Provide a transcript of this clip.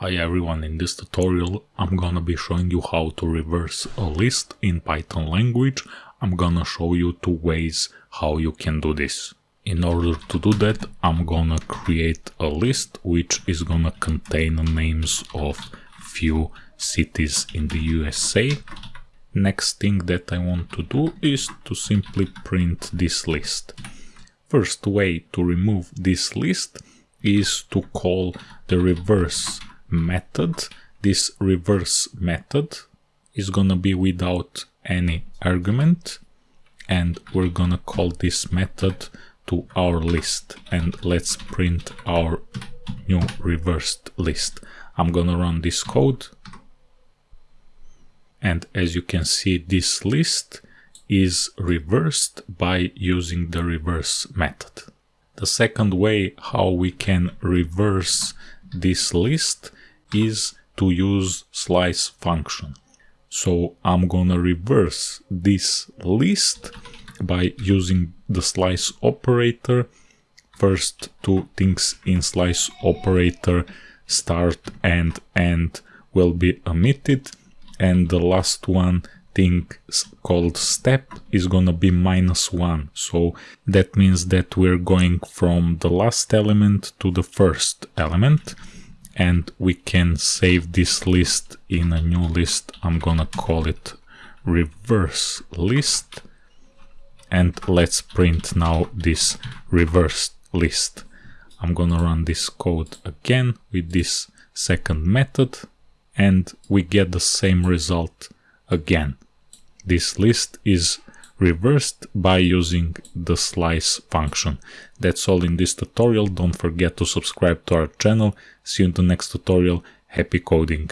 Hi everyone, in this tutorial I'm gonna be showing you how to reverse a list in Python language. I'm gonna show you two ways how you can do this. In order to do that, I'm gonna create a list which is gonna contain names of few cities in the USA. Next thing that I want to do is to simply print this list. First way to remove this list is to call the reverse method. This reverse method is gonna be without any argument and we're gonna call this method to our list and let's print our new reversed list. I'm gonna run this code and as you can see this list is reversed by using the reverse method. The second way how we can reverse this list is to use slice function. So I'm gonna reverse this list by using the slice operator. First two things in slice operator start and end will be omitted and the last one thing called step is gonna be minus one so that means that we're going from the last element to the first element and we can save this list in a new list. I'm gonna call it reverse list and let's print now this reversed list. I'm gonna run this code again with this second method and we get the same result again. This list is reversed by using the slice function. That's all in this tutorial. Don't forget to subscribe to our channel. See you in the next tutorial. Happy coding!